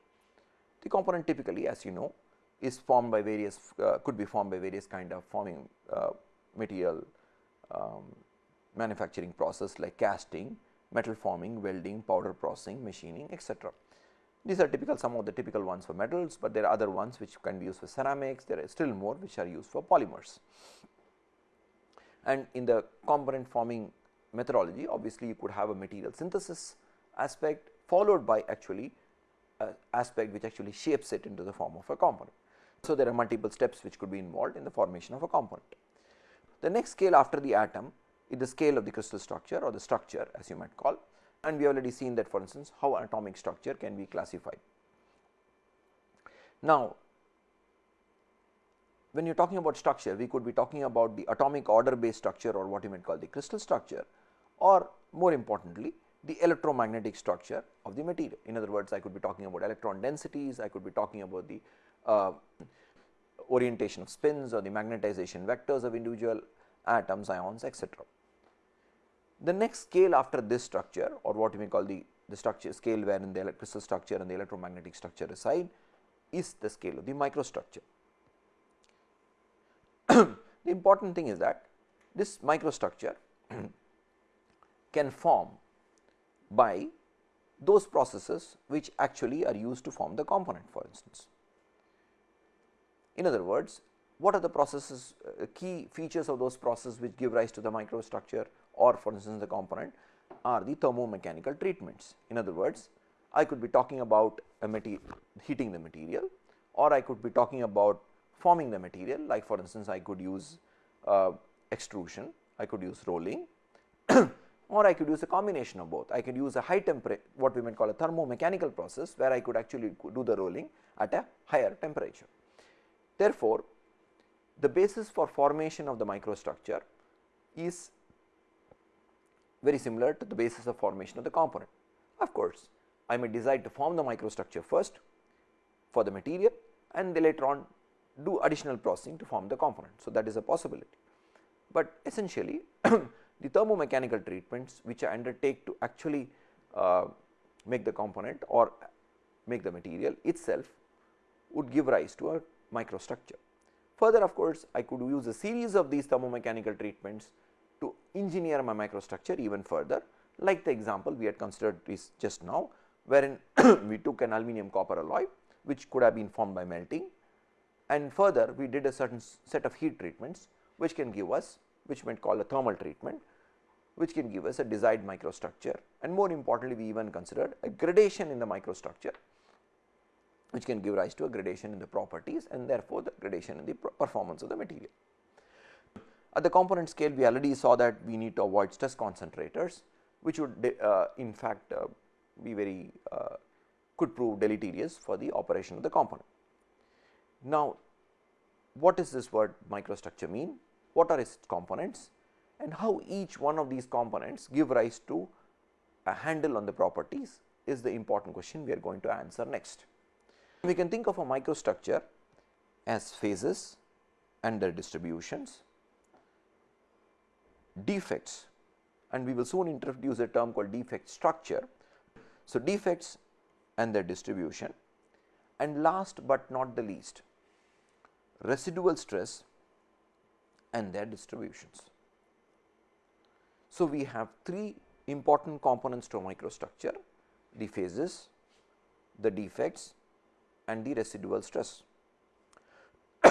Speaker 1: The component typically as you know is formed by various uh, could be formed by various kind of forming uh, material um, manufacturing process like casting, metal forming, welding, powder processing, machining etc. These are typical some of the typical ones for metals, but there are other ones which can be used for ceramics, there are still more which are used for polymers. And in the component forming methodology obviously you could have a material synthesis aspect followed by actually aspect which actually shapes it into the form of a component. So, there are multiple steps which could be involved in the formation of a component. The next scale after the atom is the scale of the crystal structure or the structure as you might call and we have already seen that for instance how atomic structure can be classified. Now, when you are talking about structure we could be talking about the atomic order based structure or what you might call the crystal structure or more importantly the electromagnetic structure of the material. In other words, I could be talking about electron densities, I could be talking about the uh, orientation of spins or the magnetization vectors of individual atoms, ions etc. The next scale after this structure or what we may call the, the structure scale wherein the crystal structure and the electromagnetic structure reside is the scale of the microstructure. *clears throat* the important thing is that this microstructure *clears throat* can form by those processes which actually are used to form the component for instance. In other words, what are the processes uh, key features of those processes which give rise to the microstructure or for instance the component are the thermomechanical treatments. In other words, I could be talking about heating the material or I could be talking about forming the material like for instance I could use uh, extrusion, I could use rolling *clears throat* or I could use a combination of both. I could use a high temperature what we might call a thermomechanical process where I could actually do the rolling at a higher temperature. Therefore, the basis for formation of the microstructure is very similar to the basis of formation of the component. Of course, I may decide to form the microstructure first for the material and then later on do additional processing to form the component. So, that is a possibility, but essentially *coughs* the thermomechanical treatments which I undertake to actually uh, make the component or make the material itself would give rise to a microstructure. Further of course, I could use a series of these thermomechanical treatments to engineer my microstructure even further like the example we had considered is just now wherein *coughs* we took an aluminum copper alloy which could have been formed by melting and further we did a certain set of heat treatments which can give us which might call a thermal treatment which can give us a desired microstructure and more importantly we even considered a gradation in the microstructure which can give rise to a gradation in the properties and therefore, the gradation in the performance of the material. At the component scale we already saw that we need to avoid stress concentrators which would uh, in fact uh, be very uh, could prove deleterious for the operation of the component. Now, what does this word microstructure mean? What are its components? and how each one of these components give rise to a handle on the properties is the important question we are going to answer next. We can think of a microstructure as phases and their distributions, defects and we will soon introduce a term called defect structure. So, defects and their distribution and last but not the least residual stress and their distributions. So, we have three important components to a microstructure the phases, the defects and the residual stress. *coughs*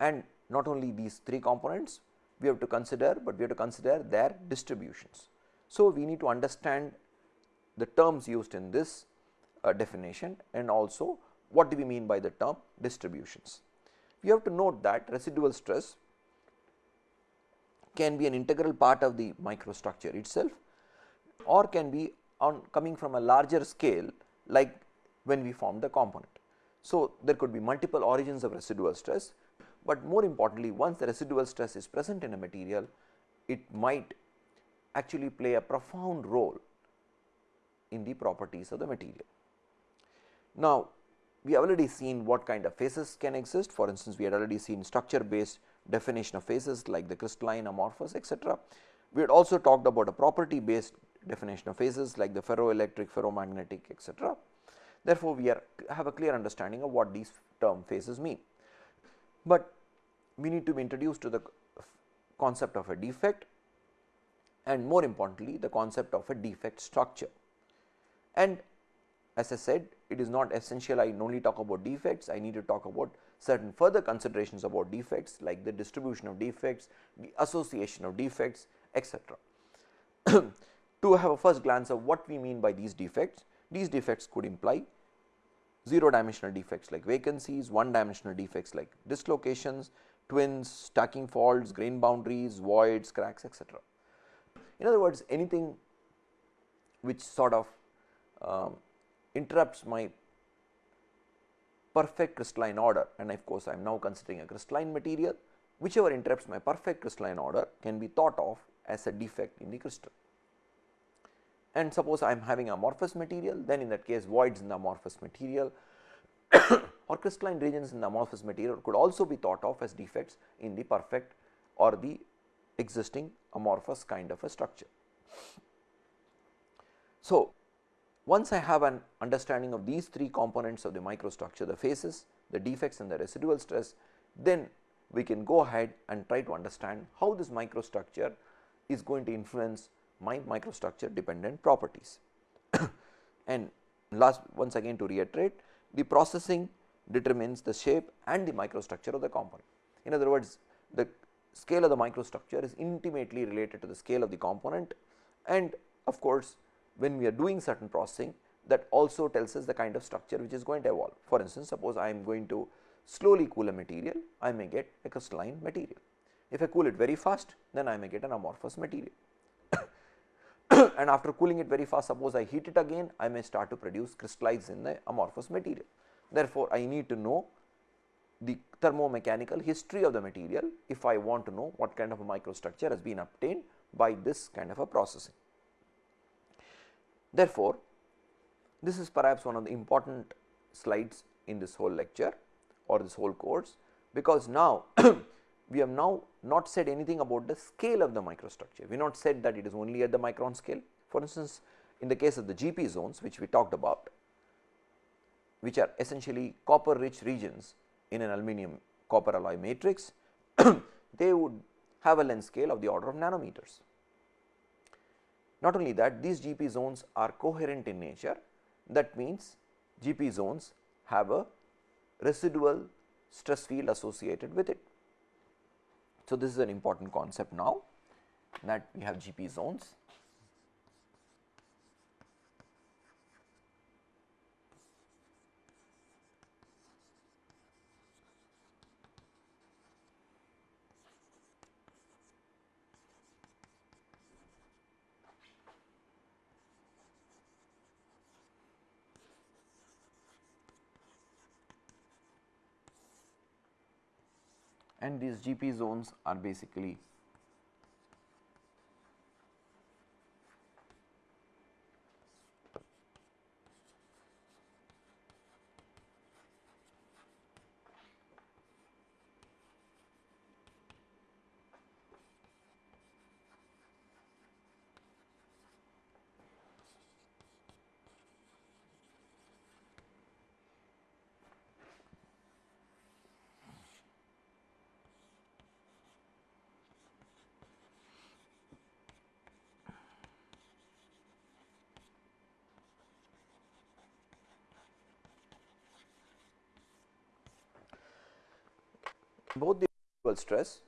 Speaker 1: and not only these three components we have to consider, but we have to consider their distributions. So, we need to understand the terms used in this uh, definition and also what do we mean by the term distributions. We have to note that residual stress can be an integral part of the microstructure itself or can be on coming from a larger scale like when we form the component. So, there could be multiple origins of residual stress, but more importantly once the residual stress is present in a material it might actually play a profound role in the properties of the material. Now, we have already seen what kind of phases can exist for instance, we had already seen structure based definition of phases like the crystalline amorphous etc. We had also talked about a property based definition of phases like the ferroelectric, ferromagnetic etc. Therefore, we are have a clear understanding of what these term phases mean, but we need to be introduced to the concept of a defect and more importantly the concept of a defect structure. And as I said it is not essential I only talk about defects, I need to talk about certain further considerations about defects like the distribution of defects, the association of defects etc. *clears throat* to have a first glance of what we mean by these defects, these defects could imply 0 dimensional defects like vacancies, 1 dimensional defects like dislocations, twins, stacking faults, grain boundaries, voids, cracks etc. In other words anything which sort of um, interrupts my perfect crystalline order and of course, I am now considering a crystalline material whichever interrupts my perfect crystalline order can be thought of as a defect in the crystal. And suppose I am having amorphous material then in that case voids in the amorphous material *coughs* or crystalline regions in the amorphous material could also be thought of as defects in the perfect or the existing amorphous kind of a structure. So, once I have an understanding of these three components of the microstructure the phases, the defects and the residual stress, then we can go ahead and try to understand how this microstructure is going to influence my microstructure dependent properties. *coughs* and last once again to reiterate the processing determines the shape and the microstructure of the component. In other words, the scale of the microstructure is intimately related to the scale of the component and of course, when we are doing certain processing that also tells us the kind of structure which is going to evolve. For instance, suppose I am going to slowly cool a material, I may get a crystalline material. If I cool it very fast, then I may get an amorphous material. *coughs* and after cooling it very fast, suppose I heat it again, I may start to produce crystallize in the amorphous material. Therefore, I need to know the thermomechanical history of the material if I want to know what kind of a microstructure has been obtained by this kind of a processing. Therefore, this is perhaps one of the important slides in this whole lecture or this whole course, because now *coughs* we have now not said anything about the scale of the microstructure. We have not said that it is only at the micron scale. For instance, in the case of the GP zones which we talked about, which are essentially copper rich regions in an aluminum copper alloy matrix, *coughs* they would have a length scale of the order of nanometers. Not only that these GP zones are coherent in nature that means GP zones have a residual stress field associated with it. So, this is an important concept now that we have GP zones and these GP zones are basically both the stress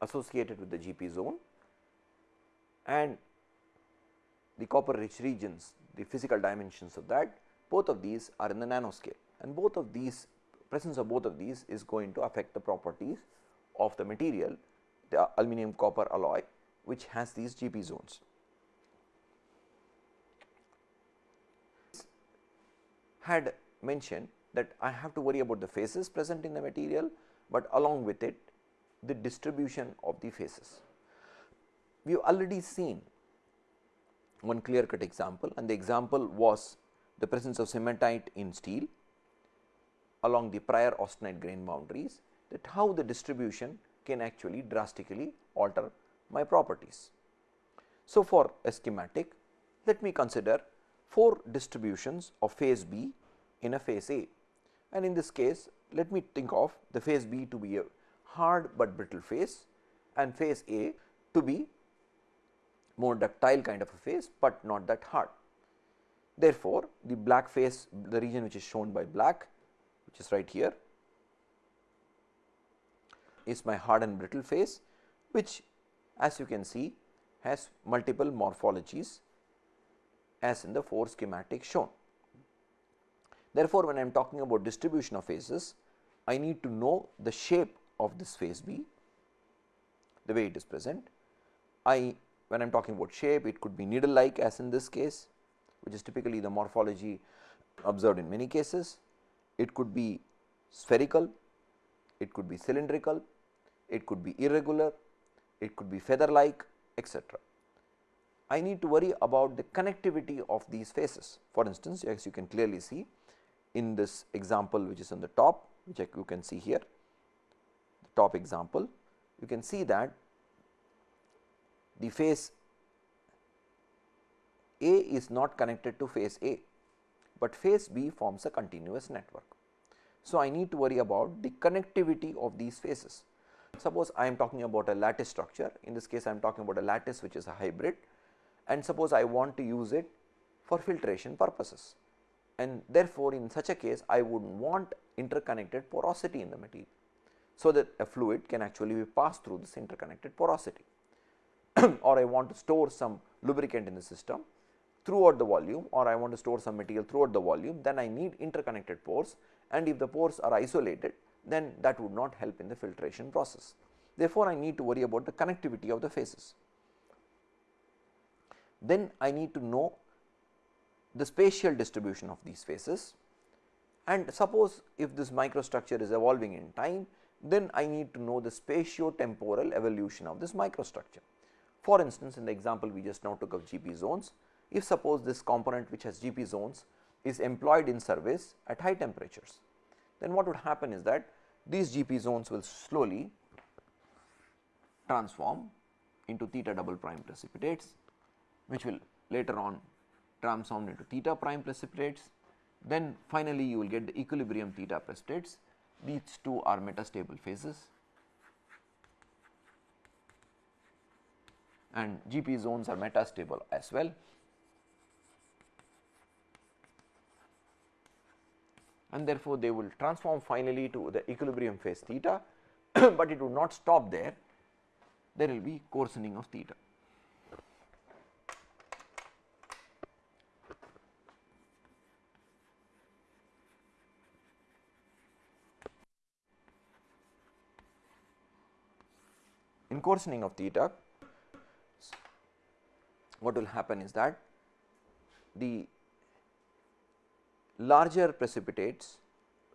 Speaker 1: associated with the GP zone and the copper rich regions the physical dimensions of that both of these are in the nanoscale and both of these presence of both of these is going to affect the properties of the material the aluminum copper alloy which has these GP zones. Had mentioned that I have to worry about the phases present in the material, but along with it the distribution of the phases. We have already seen one clear cut example and the example was the presence of cementite in steel along the prior austenite grain boundaries that how the distribution can actually drastically alter my properties. So, for a schematic let me consider 4 distributions of phase B in a phase A and in this case let me think of the phase B to be a hard but brittle phase and phase A to be more ductile kind of a phase, but not that hard. Therefore, the black phase the region which is shown by black which is right here is my hard and brittle phase which as you can see has multiple morphologies as in the 4 schematic shown. Therefore, when I am talking about distribution of phases, I need to know the shape of this phase B, the way it is present. I when I am talking about shape, it could be needle like as in this case, which is typically the morphology observed in many cases. It could be spherical, it could be cylindrical, it could be irregular, it could be feather like etc. I need to worry about the connectivity of these phases. For instance, as you can clearly see in this example which is on the top which you can see here the top example you can see that the phase A is not connected to phase A, but phase B forms a continuous network. So, I need to worry about the connectivity of these phases. Suppose I am talking about a lattice structure, in this case I am talking about a lattice which is a hybrid and suppose I want to use it for filtration purposes and therefore, in such a case I would want interconnected porosity in the material. So, that a fluid can actually be passed through this interconnected porosity *clears throat* or I want to store some lubricant in the system throughout the volume or I want to store some material throughout the volume then I need interconnected pores and if the pores are isolated then that would not help in the filtration process. Therefore, I need to worry about the connectivity of the phases. Then I need to know the spatial distribution of these phases and suppose if this microstructure is evolving in time then I need to know the spatio-temporal evolution of this microstructure. For instance, in the example we just now took of GP zones, if suppose this component which has GP zones is employed in service at high temperatures, then what would happen is that these GP zones will slowly transform into theta double prime precipitates, which will later on transform into theta prime precipitates. Then finally, you will get the equilibrium theta precipitates. These two are metastable phases and GP zones are metastable as well. And therefore, they will transform finally to the equilibrium phase theta, *clears throat* but it would not stop there, there will be coarsening of theta. In coarsening of theta, what will happen is that the larger precipitates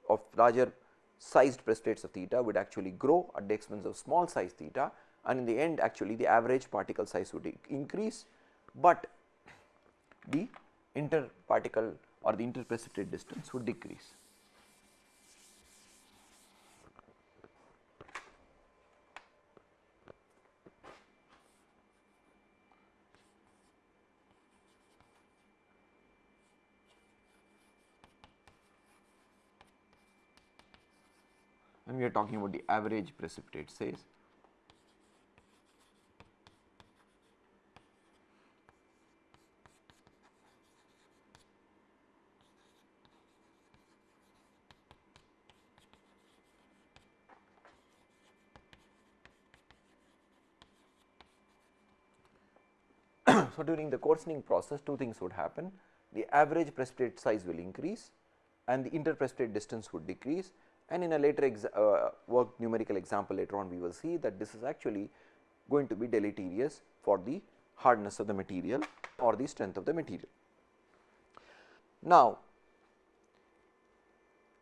Speaker 1: of larger sized precipitates of theta would actually grow at the expense of small size theta and in the end actually the average particle size would increase, but the interparticle or the interprecipitate distance would decrease. We are talking about the average precipitate size. *clears throat* so, during the coarsening process two things would happen. the average precipitate size will increase and the interprecipitate distance would decrease and in a later uh, work numerical example later on we will see that this is actually going to be deleterious for the hardness of the material or the strength of the material. Now,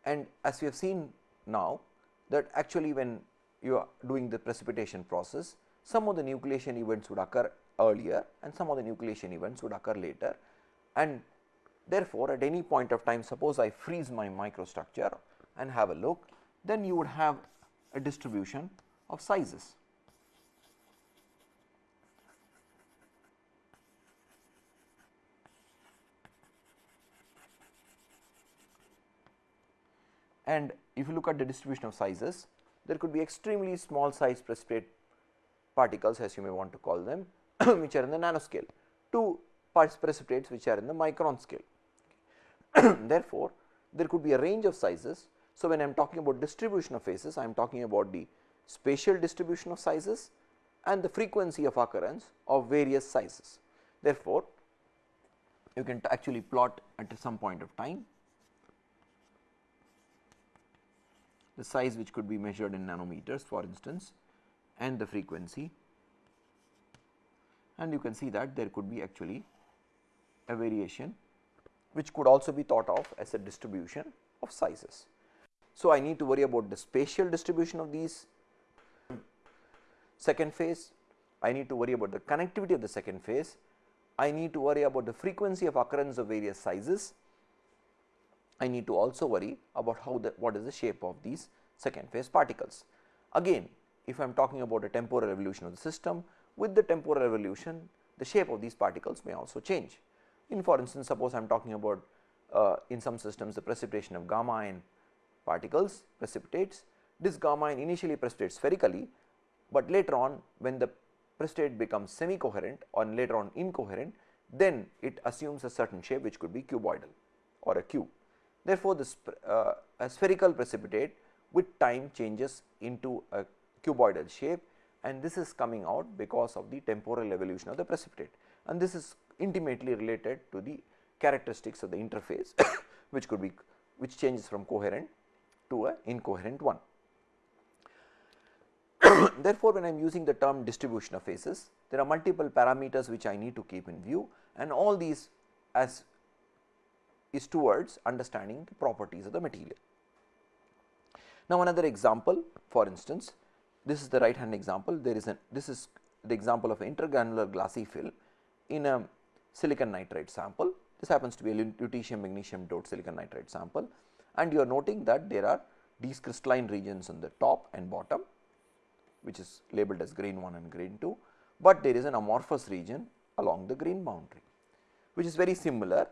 Speaker 1: and as we have seen now that actually when you are doing the precipitation process, some of the nucleation events would occur earlier and some of the nucleation events would occur later and therefore, at any point of time suppose I freeze my microstructure and have a look, then you would have a distribution of sizes. And if you look at the distribution of sizes, there could be extremely small size precipitate particles as you may want to call them *coughs* which are in the nanoscale to precipitates which are in the micron scale. *coughs* Therefore, there could be a range of sizes. So, when I am talking about distribution of phases, I am talking about the spatial distribution of sizes and the frequency of occurrence of various sizes. Therefore, you can actually plot at some point of time the size which could be measured in nanometers for instance and the frequency and you can see that there could be actually a variation which could also be thought of as a distribution of sizes. So, I need to worry about the spatial distribution of these second phase, I need to worry about the connectivity of the second phase, I need to worry about the frequency of occurrence of various sizes I need to also worry about how the what is the shape of these second phase particles. Again if I am talking about a temporal evolution of the system with the temporal evolution the shape of these particles may also change. In for instance, suppose I am talking about uh, in some systems the precipitation of gamma ion particles precipitates this gamma ion initially precipitates spherically, but later on when the precipitate becomes semi coherent or later on incoherent then it assumes a certain shape which could be cuboidal or a cube. Therefore, this uh, a spherical precipitate with time changes into a cuboidal shape and this is coming out because of the temporal evolution of the precipitate and this is intimately related to the characteristics of the interface *coughs* which could be which changes from coherent to a incoherent one. *coughs* Therefore, when I am using the term distribution of phases there are multiple parameters which I need to keep in view and all these as is towards understanding the properties of the material. Now, another example for instance, this is the right hand example there is an this is the example of intergranular glassy film in a silicon nitride sample. This happens to be a lutetium magnesium doped silicon nitride sample and you are noting that there are these crystalline regions on the top and bottom which is labeled as grain 1 and grain 2, but there is an amorphous region along the grain boundary which is very similar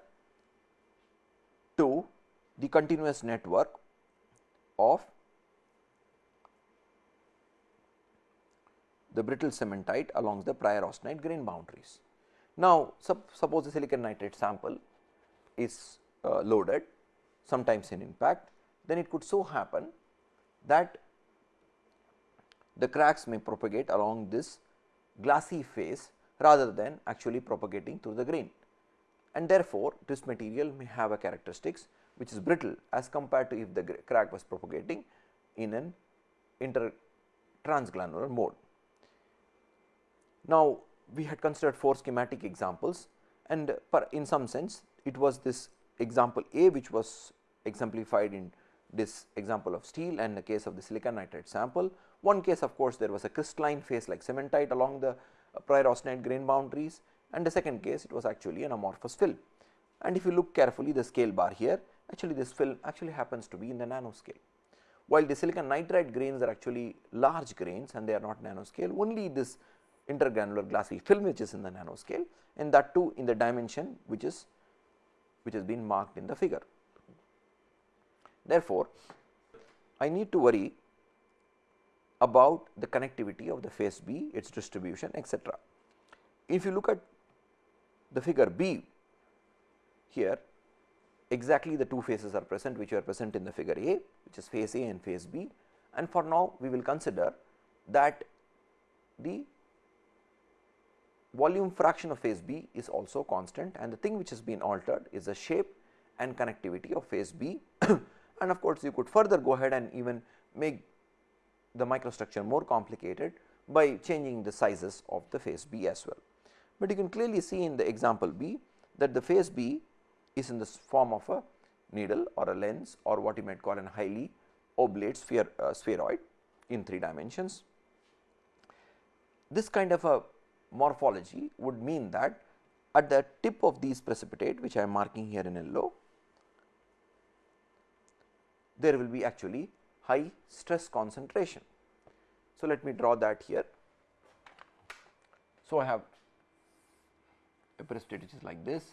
Speaker 1: to the continuous network of the brittle cementite along the prior austenite grain boundaries. Now, sup suppose the silicon nitride sample is uh, loaded sometimes in impact, then it could so happen that the cracks may propagate along this glassy phase rather than actually propagating through the grain and therefore, this material may have a characteristics which is brittle as compared to if the crack was propagating in an inter transgranular mode. Now, we had considered four schematic examples and in some sense it was this example A which was exemplified in this example of steel and the case of the silicon nitride sample. One case of course, there was a crystalline phase like cementite along the uh, prior austenite grain boundaries and the second case it was actually an amorphous film. And if you look carefully the scale bar here actually this film actually happens to be in the nanoscale. While the silicon nitride grains are actually large grains and they are not nanoscale only this intergranular glassy film which is in the nanoscale and that too in the dimension which is which has been marked in the figure. Therefore, I need to worry about the connectivity of the phase B, its distribution etc. If you look at the figure B here exactly the two phases are present which are present in the figure A which is phase A and phase B and for now we will consider that the volume fraction of phase B is also constant and the thing which has been altered is the shape and connectivity of phase B *clears throat* and of course, you could further go ahead and even make the microstructure more complicated by changing the sizes of the phase B as well. But you can clearly see in the example B that the phase B is in the form of a needle or a lens or what you might call an highly oblate sphere, uh, spheroid in 3 dimensions. This kind of a morphology would mean that at the tip of these precipitate which I am marking here in yellow, there will be actually high stress concentration. So, let me draw that here. So, I have a precipitate which is like this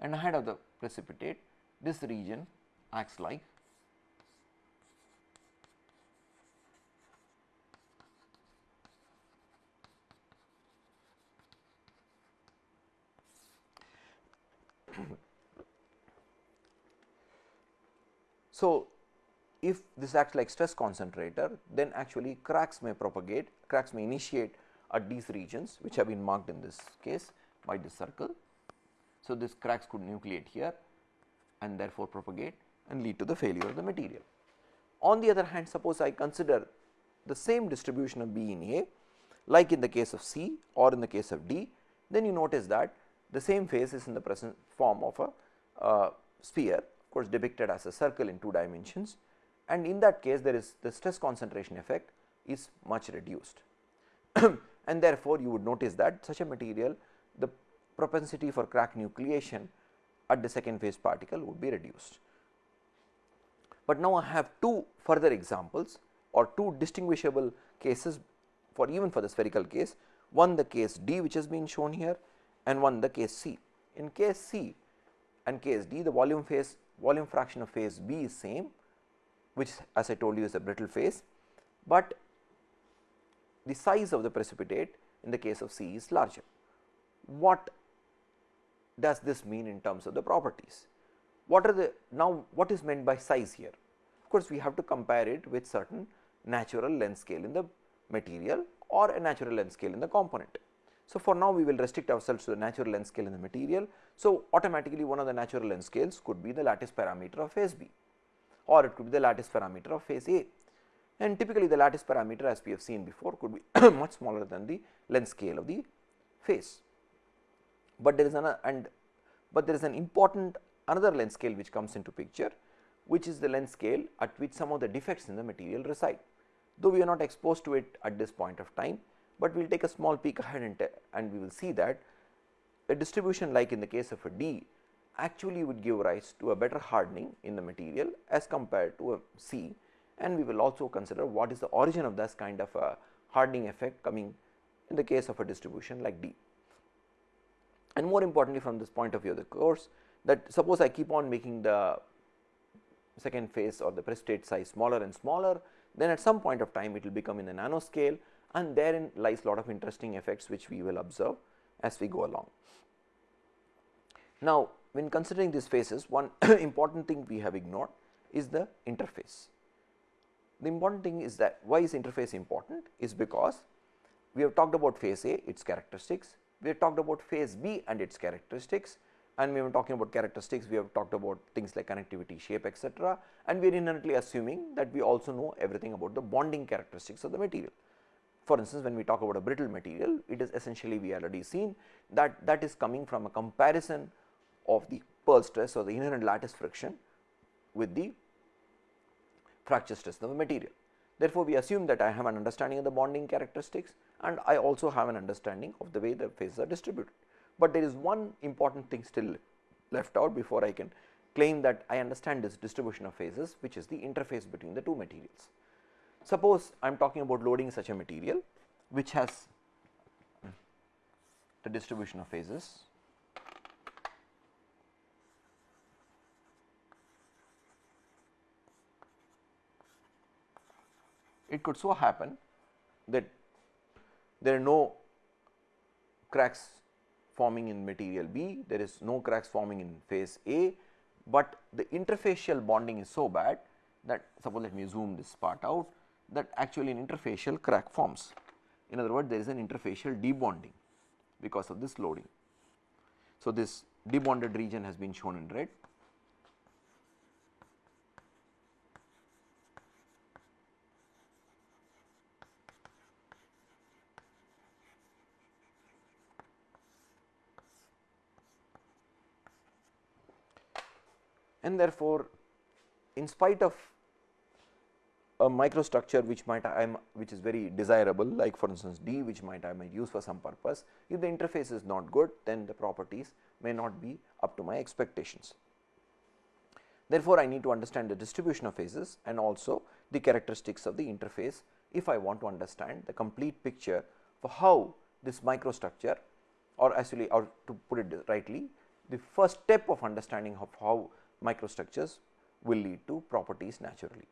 Speaker 1: and ahead of the precipitate this region acts like So, if this acts like stress concentrator then actually cracks may propagate, cracks may initiate at these regions which have been marked in this case by this circle. So, this cracks could nucleate here and therefore propagate and lead to the failure of the material. On the other hand suppose I consider the same distribution of B in A like in the case of C or in the case of D then you notice that the same phase is in the present form of a uh, sphere of course depicted as a circle in 2 dimensions and in that case there is the stress concentration effect is much reduced *clears throat* and therefore, you would notice that such a material the propensity for crack nucleation at the second phase particle would be reduced. But now I have two further examples or two distinguishable cases for even for the spherical case one the case D which has been shown here and one the case C. In case C and case D the volume phase volume fraction of phase B is same which as I told you is a brittle phase, but the size of the precipitate in the case of C is larger. What does this mean in terms of the properties? What are the now what is meant by size here? Of course, we have to compare it with certain natural length scale in the material or a natural length scale in the component. So, for now we will restrict ourselves to the natural length scale in the material. So, automatically one of the natural length scales could be the lattice parameter of phase B or it could be the lattice parameter of phase A and typically the lattice parameter as we have seen before could be *coughs* much smaller than the length scale of the phase. But there is an and but there is an important another length scale which comes into picture which is the length scale at which some of the defects in the material reside. Though we are not exposed to it at this point of time, but we will take a small peek ahead and, and we will see that a distribution like in the case of a D actually would give rise to a better hardening in the material as compared to a C and we will also consider what is the origin of this kind of a hardening effect coming in the case of a distribution like D. And more importantly from this point of view of the course that suppose I keep on making the second phase or the precipitate size smaller and smaller then at some point of time it will become in the nanoscale and therein lies a lot of interesting effects which we will observe as we go along. Now, when considering these phases one *coughs* important thing we have ignored is the interface. The important thing is that why is interface important is because we have talked about phase A its characteristics, we have talked about phase B and its characteristics and we were talking about characteristics we have talked about things like connectivity shape etc. and we are inherently assuming that we also know everything about the bonding characteristics of the material. For instance, when we talk about a brittle material, it is essentially we already seen that that is coming from a comparison of the Peierls stress or the inherent lattice friction with the fracture stress of the material. Therefore, we assume that I have an understanding of the bonding characteristics and I also have an understanding of the way the phases are distributed. But there is one important thing still left out before I can claim that I understand this distribution of phases which is the interface between the two materials. Suppose I am talking about loading such a material which has the distribution of phases. It could so happen that there are no cracks forming in material B, there is no cracks forming in phase A, but the interfacial bonding is so bad that suppose let me zoom this part out that actually an interfacial crack forms. In other words, there is an interfacial debonding because of this loading. So, this debonded region has been shown in red. And therefore, in spite of a microstructure which might I am which is very desirable like for instance, D which might I might use for some purpose. If the interface is not good then the properties may not be up to my expectations. Therefore, I need to understand the distribution of phases and also the characteristics of the interface if I want to understand the complete picture for how this microstructure or actually or to put it rightly the first step of understanding of how microstructures will lead to properties naturally.